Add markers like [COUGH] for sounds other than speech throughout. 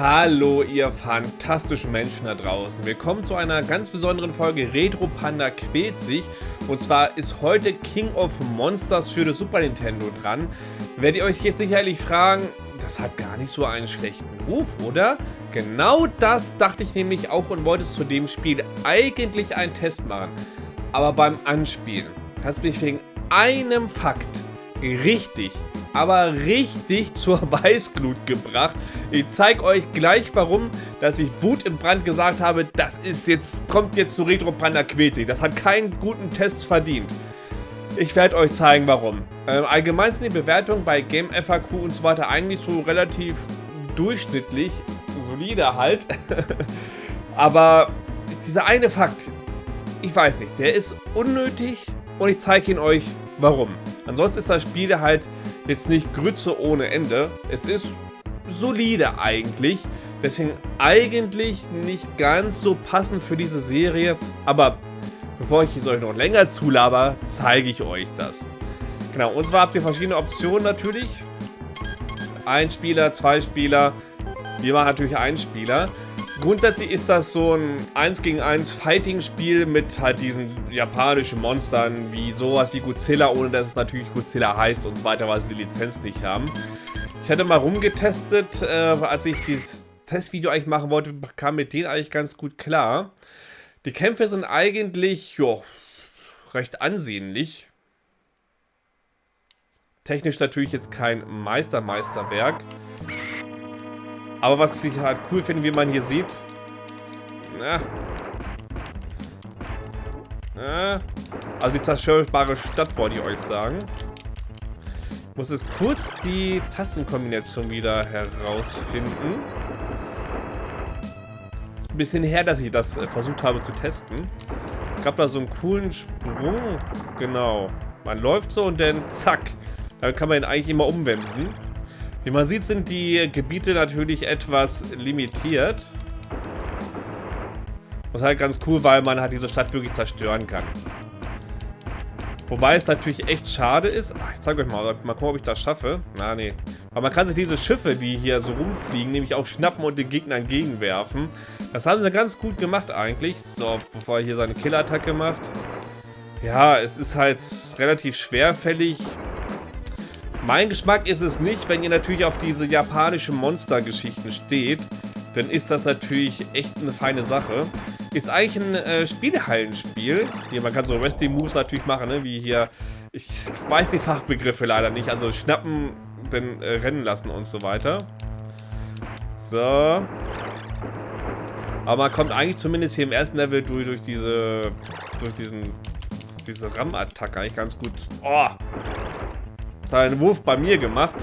Hallo ihr fantastischen Menschen da draußen. Willkommen zu einer ganz besonderen Folge Retro Panda quält sich. Und zwar ist heute King of Monsters für das Super Nintendo dran. Werdet ihr euch jetzt sicherlich fragen, das hat gar nicht so einen schlechten Ruf, oder? Genau das dachte ich nämlich auch und wollte zu dem Spiel eigentlich einen Test machen. Aber beim Anspielen hat es mich wegen einem Fakt richtig aber richtig zur [LAUGHS] Weißglut gebracht. Ich zeige euch gleich warum, dass ich Wut im Brand gesagt habe, das ist jetzt, kommt jetzt zu Retro Panda Quetzig. Das hat keinen guten Test verdient. Ich werde euch zeigen, warum. Ähm, allgemein sind die Bewertungen bei Game FAQ und so weiter eigentlich so relativ durchschnittlich, solide halt. [LAUGHS] Aber dieser eine Fakt, ich weiß nicht, der ist unnötig und ich zeige ihn euch, warum. Ansonsten ist das Spiel halt jetzt nicht Grütze ohne Ende. Es ist solide eigentlich. Deswegen eigentlich nicht ganz so passend für diese Serie. Aber bevor ich es euch noch länger zulaber, zeige ich euch das. Genau, und zwar habt ihr verschiedene Optionen natürlich. Ein Spieler, zwei Spieler. Wir machen natürlich einen Spieler. Grundsätzlich ist das so ein 1 gegen 1 Fighting-Spiel mit halt diesen japanischen Monstern wie sowas wie Godzilla, ohne dass es natürlich Godzilla heißt und so weiter, weil sie die Lizenz nicht haben. Ich hatte mal rumgetestet, äh, als ich dieses Testvideo eigentlich machen wollte, kam mit denen eigentlich ganz gut klar. Die Kämpfe sind eigentlich, jo, recht ansehnlich. Technisch natürlich jetzt kein Meister-Meisterwerk. Aber was ich halt cool finde, wie man hier sieht. Na. Na. Also die zerstörbare Stadt, wollte ich euch sagen. Ich muss jetzt kurz die Tastenkombination wieder herausfinden. Ist ein bisschen her, dass ich das äh, versucht habe zu testen. Es gab da so einen coolen Sprung. Genau. Man läuft so und dann zack. Dann kann man ihn eigentlich immer umwemsen. Wie man sieht, sind die Gebiete natürlich etwas limitiert. Was halt ganz cool, weil man halt diese Stadt wirklich zerstören kann. Wobei es natürlich echt schade ist. Ach, ich zeige euch mal, mal gucken, ob ich das schaffe. Na, nee. Aber man kann sich diese Schiffe, die hier so rumfliegen, nämlich auch schnappen und den Gegner entgegenwerfen. Das haben sie ganz gut gemacht eigentlich. So, bevor er hier seine Killerattacke macht. Ja, es ist halt relativ schwerfällig. Mein Geschmack ist es nicht, wenn ihr natürlich auf diese japanischen Monster-Geschichten steht. Dann ist das natürlich echt eine feine Sache. Ist eigentlich ein äh, Spielhallenspiel. Hier, man kann so Wrestling-Moves natürlich machen, ne? wie hier. Ich weiß die Fachbegriffe leider nicht. Also schnappen, dann äh, rennen lassen und so weiter. So. Aber man kommt eigentlich zumindest hier im ersten Level durch, durch diese. durch diesen. diese Ram-Attacke eigentlich ganz gut. Oh! Das hat einen Wurf bei mir gemacht.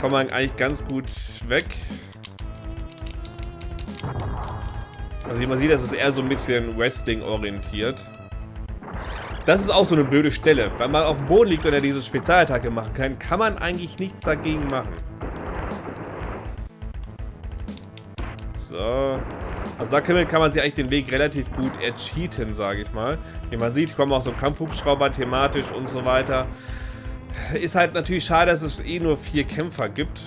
Kommt man eigentlich ganz gut weg. Also wie man sieht, das ist eher so ein bisschen Wrestling orientiert. Das ist auch so eine blöde Stelle. Wenn man auf dem Boden liegt und er diese Spezialattacke machen kann, kann man eigentlich nichts dagegen machen. So. Also da kann man sich eigentlich den Weg relativ gut ercheaten, sage ich mal. Wie man sieht, kommen auch so Kampfhubschrauber thematisch und so weiter. Ist halt natürlich schade, dass es eh nur vier Kämpfer gibt.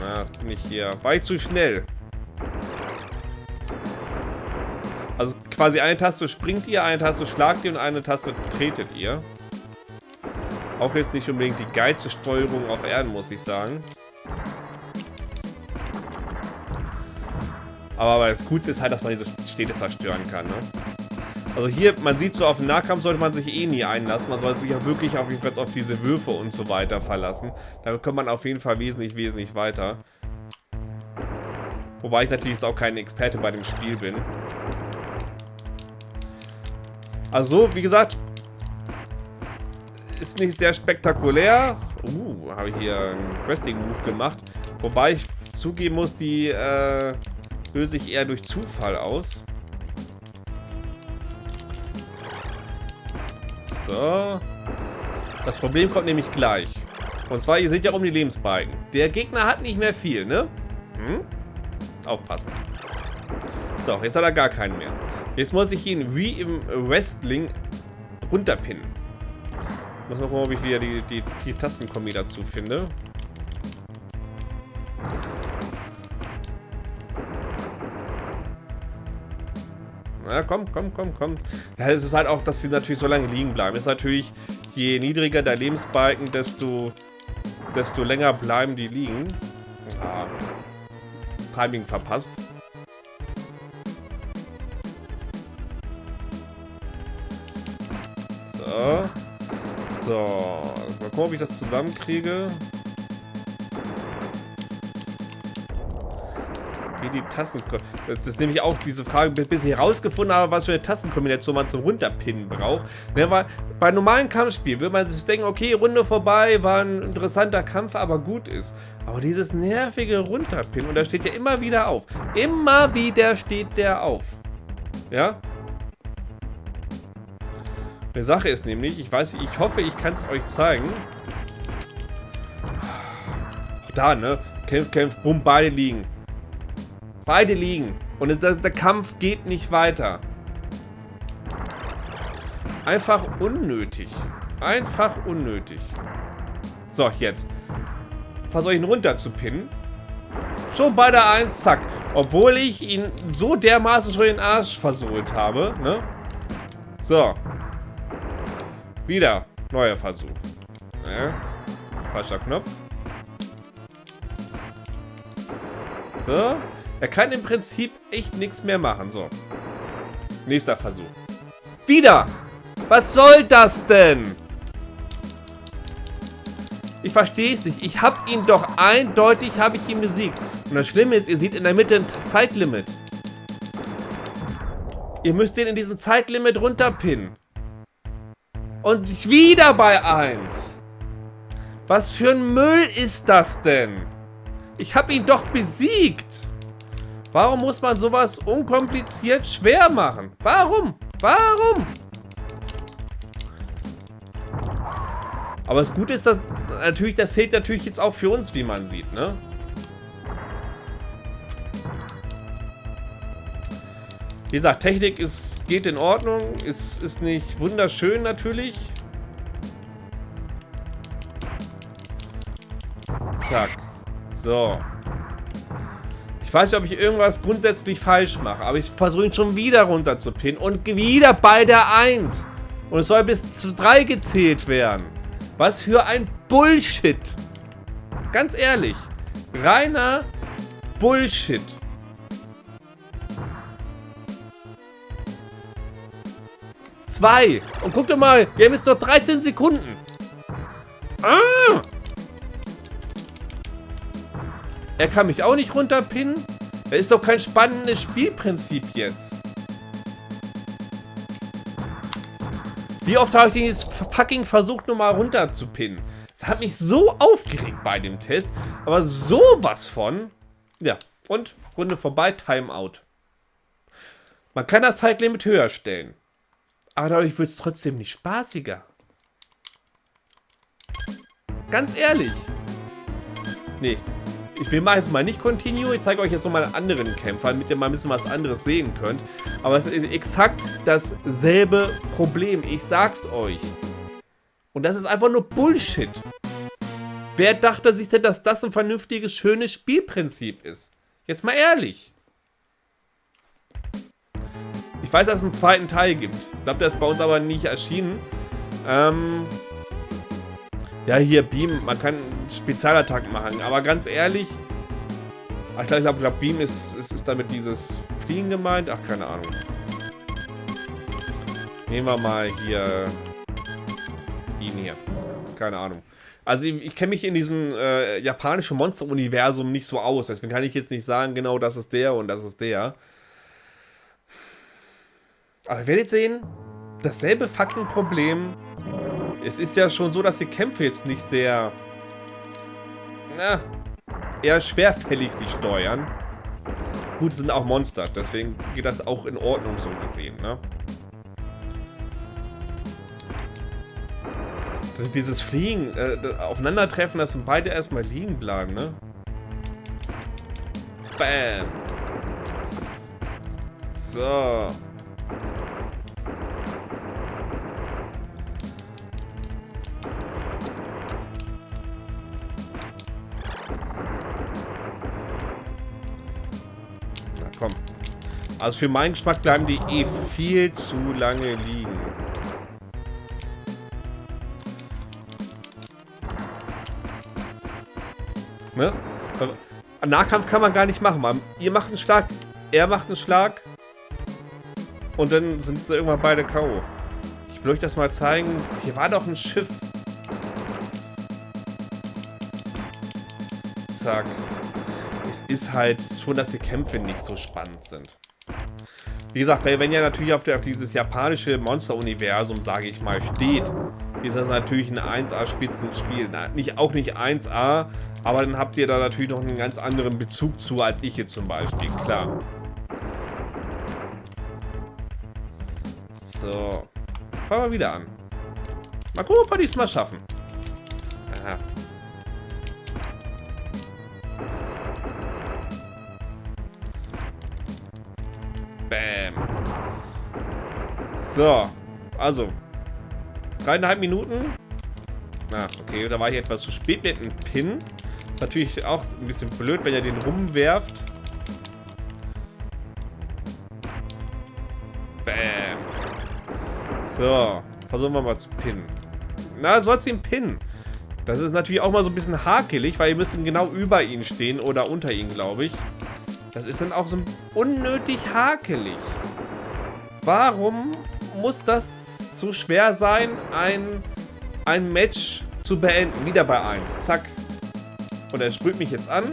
Na, jetzt bin ich hier. War ich zu schnell. Also quasi eine Taste springt ihr, eine Taste schlagt ihr und eine Taste tretet ihr. Auch jetzt nicht unbedingt die geilste Steuerung auf Erden, muss ich sagen. Aber das Coolste ist halt, dass man diese Städte zerstören kann, ne? Also hier, man sieht so, auf den Nahkampf sollte man sich eh nie einlassen. Man sollte sich ja wirklich auf, auf diese Würfe und so weiter verlassen. Damit kommt man auf jeden Fall wesentlich, wesentlich weiter. Wobei ich natürlich auch kein Experte bei dem Spiel bin. Also, wie gesagt, ist nicht sehr spektakulär. Uh, habe ich hier einen Wrestling-Move gemacht. Wobei ich zugeben muss, die äh, löse ich eher durch Zufall aus. So. Das Problem kommt nämlich gleich. Und zwar, ihr seht ja um die Lebensbalken. Der Gegner hat nicht mehr viel, ne? Hm? Aufpassen. So, jetzt hat er gar keinen mehr. Jetzt muss ich ihn wie im Wrestling runterpinnen. Muss mal gucken, ob ich wieder die, die, die Tastenkombi dazu finde. Na, komm, komm, komm, komm. Ja, es ist halt auch, dass sie natürlich so lange liegen bleiben. Ist natürlich, je niedriger der Lebensbalken, desto, desto länger bleiben die liegen. Ah, Timing verpasst. So. So. Mal gucken, ob ich das zusammenkriege. Wie die Tasten... Das ist nämlich auch diese Frage, bis ich herausgefunden habe, was für eine Tastenkombination man zum Runterpinnen braucht. Ne, weil bei normalen Kampfspielen würde man sich denken, okay, Runde vorbei, war ein interessanter Kampf, aber gut ist. Aber dieses nervige Runterpinnen, und da steht ja immer wieder auf. Immer wieder steht der auf. Ja? Die Sache ist nämlich, ich weiß, ich hoffe, ich kann es euch zeigen. Auch da, ne? Kämpf, kämpf, bumm, beide liegen. Beide liegen. Und der, der Kampf geht nicht weiter. Einfach unnötig. Einfach unnötig. So, jetzt. Versuche ich ihn runter zu pinnen. Schon bei der 1, zack. Obwohl ich ihn so dermaßen schon den Arsch versohlt habe, ne? So. Wieder. Neuer Versuch. Ja. Falscher Knopf. So. Er kann im Prinzip echt nichts mehr machen. So. Nächster Versuch. Wieder! Was soll das denn? Ich verstehe es nicht. Ich habe ihn doch eindeutig, habe ich ihn besiegt. Und das Schlimme ist, ihr seht in der Mitte ein Zeitlimit. Ihr müsst den in diesen Zeitlimit runterpinnen. Und wieder bei 1. Was für ein Müll ist das denn? Ich habe ihn doch besiegt. Warum muss man sowas unkompliziert schwer machen? Warum? Warum? Aber das Gute ist, dass natürlich, das zählt natürlich jetzt auch für uns, wie man sieht, ne? Wie gesagt, Technik ist, geht in Ordnung, ist, ist nicht wunderschön natürlich. Zack. So. Ich weiß nicht, ob ich irgendwas grundsätzlich falsch mache, aber ich versuche ihn schon wieder runter zu pinnen und wieder bei der 1. Und es soll bis 3 gezählt werden. Was für ein Bullshit. Ganz ehrlich. Reiner Bullshit. Zwei. Und guck doch mal, wir haben jetzt noch 13 Sekunden. Ah! Er kann mich auch nicht runterpinnen. Das ist doch kein spannendes Spielprinzip jetzt. Wie oft habe ich den jetzt fucking versucht, nochmal runterzupinnen? Das hat mich so aufgeregt bei dem Test. Aber sowas von. Ja, und Runde vorbei, Timeout. Man kann das Zeitlimit höher stellen. Aber dadurch wird es trotzdem nicht spaßiger. Ganz ehrlich. Nee, ich will mal jetzt mal nicht Continue. Ich zeige euch jetzt nochmal einen anderen Kämpfer, damit ihr mal ein bisschen was anderes sehen könnt. Aber es ist exakt dasselbe Problem. Ich sag's euch. Und das ist einfach nur Bullshit. Wer dachte sich denn, dass das ein vernünftiges, schönes Spielprinzip ist? Jetzt mal ehrlich. Ich weiß, dass es einen zweiten Teil gibt. Ich glaube, der ist bei uns aber nicht erschienen. Ähm, ja, hier Beam, man kann Spezialattacken machen, aber ganz ehrlich, ich glaube, glaub, glaub, Beam ist, ist, ist damit dieses Fliegen gemeint. Ach, keine Ahnung. Nehmen wir mal hier ihn hier. Keine Ahnung. Also ich, ich kenne mich in diesem äh, japanischen Monster-Universum nicht so aus. Deswegen kann ich jetzt nicht sagen, genau das ist der und das ist der. Aber ihr werdet sehen, dasselbe fucking Problem es ist ja schon so, dass die Kämpfe jetzt nicht sehr... Na, eher schwerfällig sich steuern. Gut, sind auch Monster, deswegen geht das auch in Ordnung so gesehen, ne? Dieses Fliegen, äh, Aufeinandertreffen, dass beide erstmal liegen bleiben, ne? Bam! So. Also für meinen Geschmack bleiben die eh viel zu lange liegen. Ne? Nahkampf kann man gar nicht machen. Man, ihr macht einen Schlag, er macht einen Schlag. Und dann sind sie irgendwann beide K.O. Ich will euch das mal zeigen. Hier war doch ein Schiff. Zack. Es ist halt schon, dass die Kämpfe nicht so spannend sind. Wie gesagt, wenn ihr natürlich auf, der, auf dieses japanische Monster-Universum, sage ich mal, steht, ist das natürlich ein 1A-Spitzenspiel. Nicht, auch nicht 1A, aber dann habt ihr da natürlich noch einen ganz anderen Bezug zu, als ich hier zum Beispiel, klar. So. Fangen wir wieder an. Mal gucken, ob wir diesmal schaffen. Aha. Bam. So. Also. Dreieinhalb Minuten. Ah, okay. Da war ich etwas zu spät mit dem Pin. Ist natürlich auch ein bisschen blöd, wenn ihr den rumwerft. Bam. So. Versuchen wir mal zu pinnen. Na, sollst ihn pinnen. Das ist natürlich auch mal so ein bisschen hakelig, weil ihr müsst genau über ihn stehen oder unter ihn, glaube ich. Das ist dann auch so unnötig hakelig. Warum muss das so schwer sein, ein, ein Match zu beenden? Wieder bei 1. Zack. Und er sprüht mich jetzt an.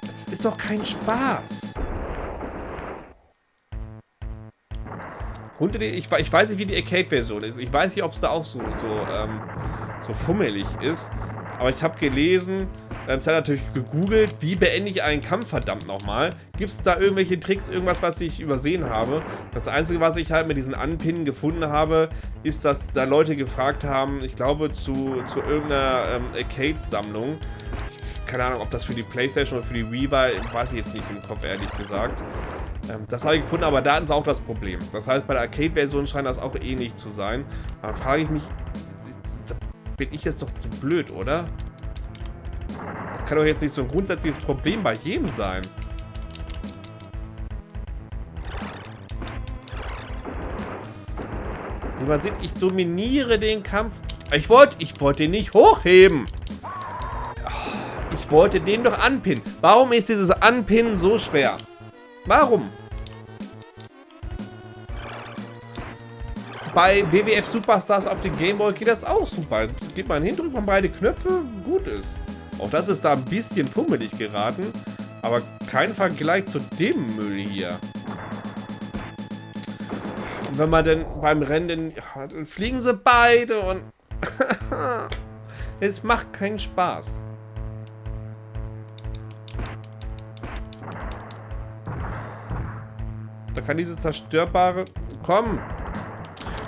Das ist doch kein Spaß. Ich, ich weiß nicht, wie die Arcade-Version ist. Ich weiß nicht, ob es da auch so, so, ähm, so fummelig ist. Aber ich habe gelesen, ähm, ich habe natürlich gegoogelt, wie beende ich einen Kampf verdammt nochmal. Gibt es da irgendwelche Tricks, irgendwas, was ich übersehen habe? Das Einzige, was ich halt mit diesen Anpinnen gefunden habe, ist, dass da Leute gefragt haben, ich glaube zu, zu irgendeiner ähm, Arcade-Sammlung. Keine Ahnung, ob das für die Playstation oder für die Wii war, weiß ich jetzt nicht im Kopf, ehrlich gesagt. Ähm, das habe ich gefunden, aber da ist auch das Problem. Das heißt, bei der Arcade-Version scheint das auch ähnlich zu sein. Da frage ich mich, bin ich jetzt doch zu blöd, oder? Kann doch jetzt nicht so ein grundsätzliches Problem bei jedem sein. Wie man sieht, ich dominiere den Kampf. Ich wollte ich wollte den nicht hochheben. Ich wollte den doch anpinnen. Warum ist dieses Anpinnen so schwer? Warum? Bei WWF Superstars auf den Gameboy geht das auch super. Geht man hin, drückt man beide Knöpfe, gut ist. Auch das ist da ein bisschen fummelig geraten. Aber kein Vergleich zu dem Müll hier. Und wenn man dann beim Rennen, ja, dann fliegen sie beide und... [LAUGHS] es macht keinen Spaß. Da kann diese zerstörbare... Komm!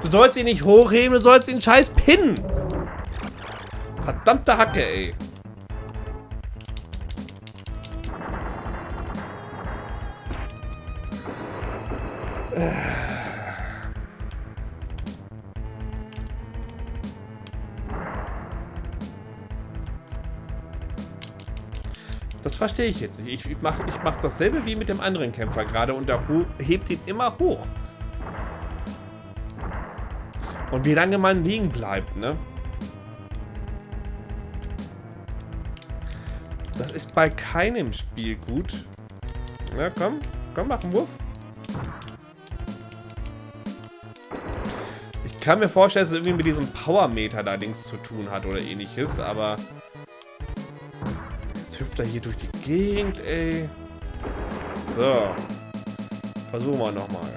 Du sollst ihn nicht hochheben, du sollst ihn scheiß pinnen. Verdammte Hacke, ey. Das verstehe ich jetzt nicht. Ich mache ich mach's dasselbe wie mit dem anderen Kämpfer gerade und der hebt ihn immer hoch. Und wie lange man liegen bleibt, ne? Das ist bei keinem Spiel gut. Na komm, komm, mach einen Wurf. Ich kann mir vorstellen, dass es irgendwie mit diesem Power-Meter da Dings zu tun hat oder ähnliches, aber... Er hier durch die Gegend, ey. So. Versuchen wir nochmal.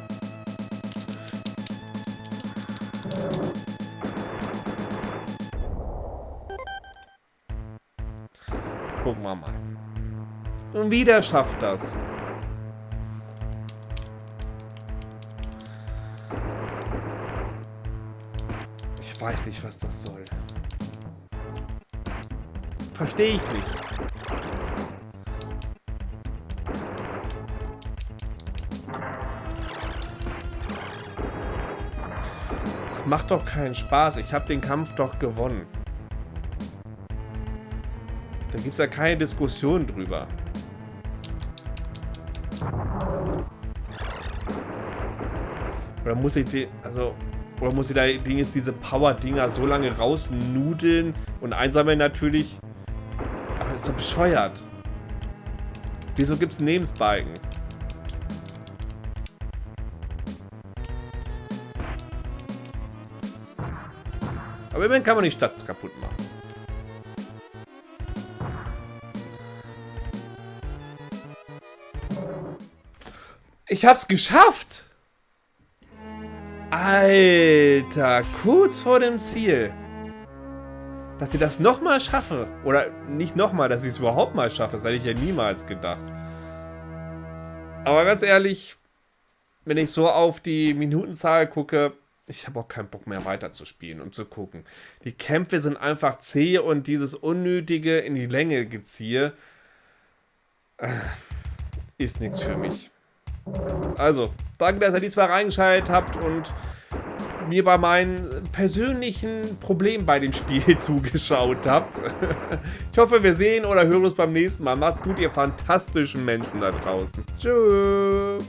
Gucken wir mal. Und wieder schafft das. Ich weiß nicht, was das soll. Verstehe ich nicht. Es macht doch keinen Spaß. Ich habe den Kampf doch gewonnen. Da gibt es ja keine Diskussion drüber. Oder muss ich die, also, oder muss ich da Dinge, diese Power-Dinger so lange rausnudeln und einsammeln natürlich? Aber ist doch bescheuert. Wieso gibt es Aber immerhin kann man die Stadt kaputt machen. Ich hab's geschafft! Alter, kurz vor dem Ziel. Dass ich das nochmal schaffe. Oder nicht nochmal, dass ich es überhaupt mal schaffe. Das hätte ich ja niemals gedacht. Aber ganz ehrlich, wenn ich so auf die Minutenzahl gucke, ich habe auch keinen Bock mehr weiterzuspielen und zu gucken. Die Kämpfe sind einfach zäh und dieses unnötige in die Länge geziehe äh, ist nichts für mich. Also, danke, dass ihr diesmal reingeschaltet habt und mir bei meinen persönlichen Problemen bei dem Spiel [LAUGHS] zugeschaut habt. Ich hoffe, wir sehen oder hören uns beim nächsten Mal. Macht's gut, ihr fantastischen Menschen da draußen. Tschüss.